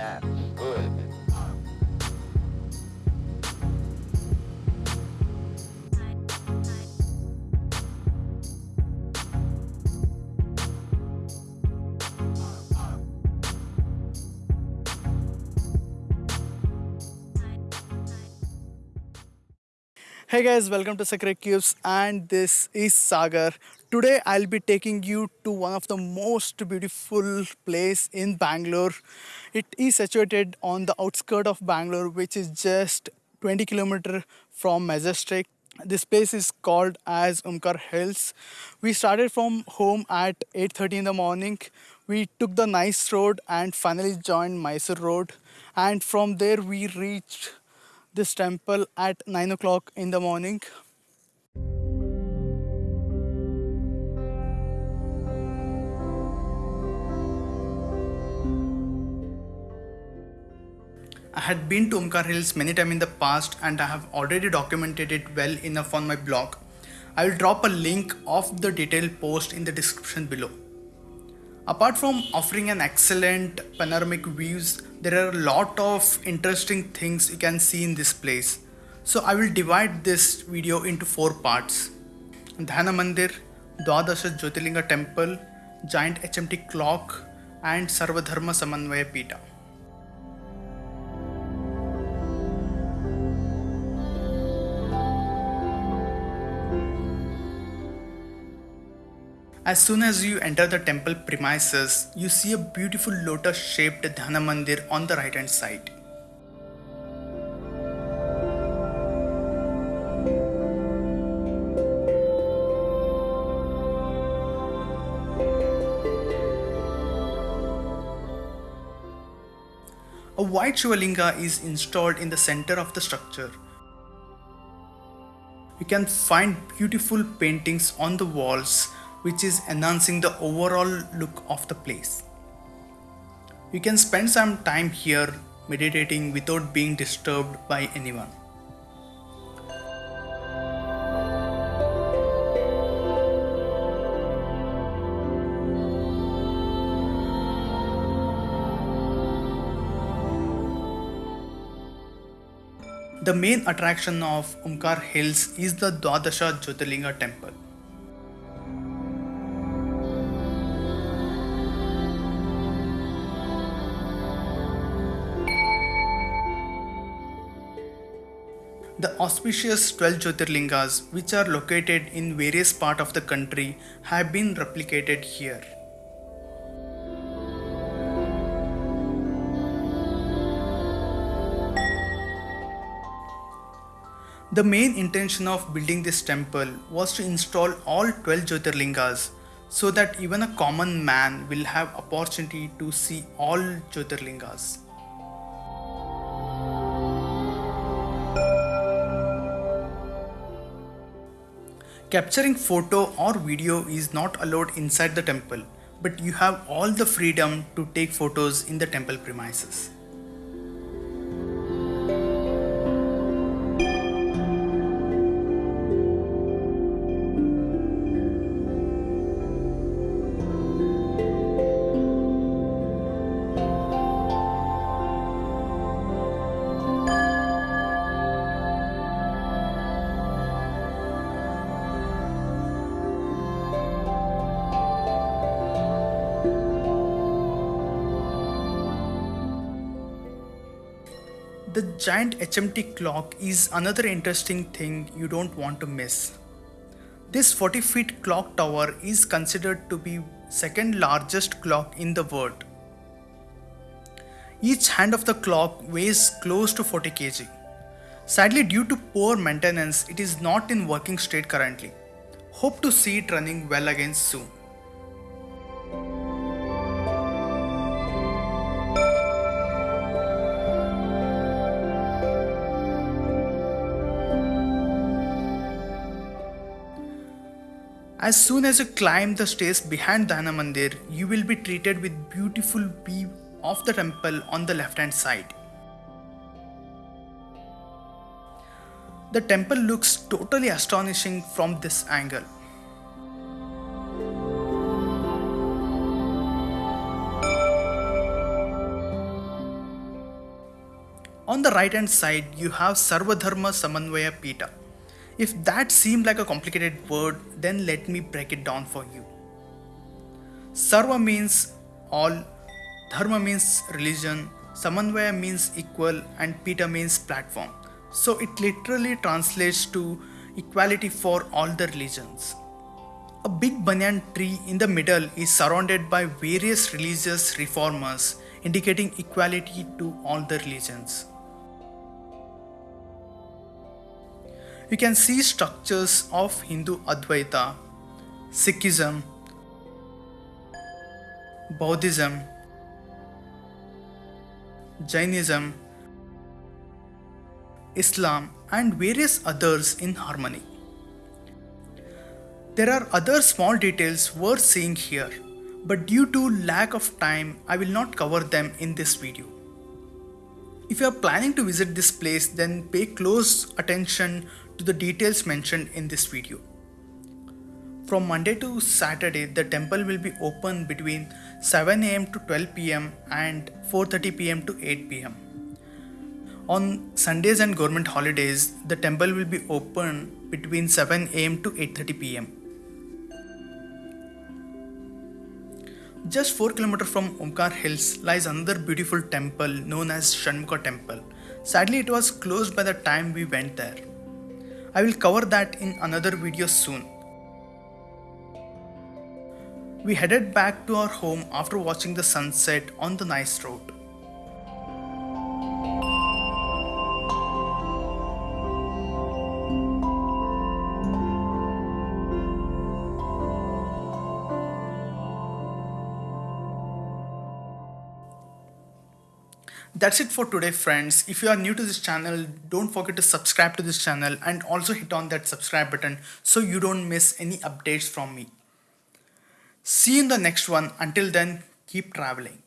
bad. Hey guys, welcome to Sacred Cubes, and this is Sagar. Today I'll be taking you to one of the most beautiful place in Bangalore. It is situated on the outskirt of Bangalore, which is just 20 kilometer from Majestic. This place is called as Omkar Hills. We started from home at 8:30 in the morning. We took the nice road and finally joined Mysore Road. And from there we reached this temple at 9 o'clock in the morning. I had been to Omkar Hills many times in the past and I have already documented it well enough on my blog. I will drop a link of the detailed post in the description below. Apart from offering an excellent panoramic views, there are a lot of interesting things you can see in this place. So I will divide this video into four parts. Dhyana Mandir, Dwadasha Jyotirlinga Temple, Giant HMT Clock and Sarvadharma Samanvaya Pita. As soon as you enter the temple premises, you see a beautiful lotus shaped Dhyana Mandir on the right hand side. A white Shivalinga is installed in the center of the structure. You can find beautiful paintings on the walls which is enhancing the overall look of the place. You can spend some time here meditating without being disturbed by anyone. The main attraction of Omkar Hills is the Dwadasha Jyotirlinga temple. The auspicious 12 Jyotirlingas, which are located in various parts of the country, have been replicated here. The main intention of building this temple was to install all 12 Jyotirlingas so that even a common man will have opportunity to see all Jyotirlingas. Capturing photo or video is not allowed inside the temple, but you have all the freedom to take photos in the temple premises. The giant HMT clock is another interesting thing you don't want to miss. This 40 feet clock tower is considered to be second largest clock in the world. Each hand of the clock weighs close to 40 kg. Sadly, due to poor maintenance, it is not in working state currently. Hope to see it running well again soon. As soon as you climb the stairs behind Dhyana Mandir, you will be treated with beautiful view of the temple on the left hand side. The temple looks totally astonishing from this angle. On the right hand side, you have Sarvadharma Samanvaya Pita. If that seemed like a complicated word, then let me break it down for you. Sarva means all, Dharma means religion, Samanvaya means equal, and Pita means platform. So it literally translates to equality for all the religions. A big banyan tree in the middle is surrounded by various religious reformers, indicating equality to all the religions. You can see structures of Hindu Advaita, Sikhism, Buddhism, Jainism, Islam, and various others in harmony. There are other small details worth seeing here, but due to lack of time, I will not cover them in this video. If you are planning to visit this place, then pay close attention to the details mentioned in this video. From Monday to Saturday, the temple will be open between 7 am to 12 pm and 4:30 pm to 8 pm. On Sundays and government holidays, the temple will be open between 7 am to 8:30 pm. Just 4 km from Omkar Hills lies another beautiful temple known as Shanmuka Temple. Sadly, it was closed by the time we went there. I will cover that in another video soon. We headed back to our home after watching the sunset on the nice road. That's it for today friends. If you are new to this channel, don't forget to subscribe to this channel and also hit on that subscribe button so you don't miss any updates from me. See you in the next one. Until then, keep traveling.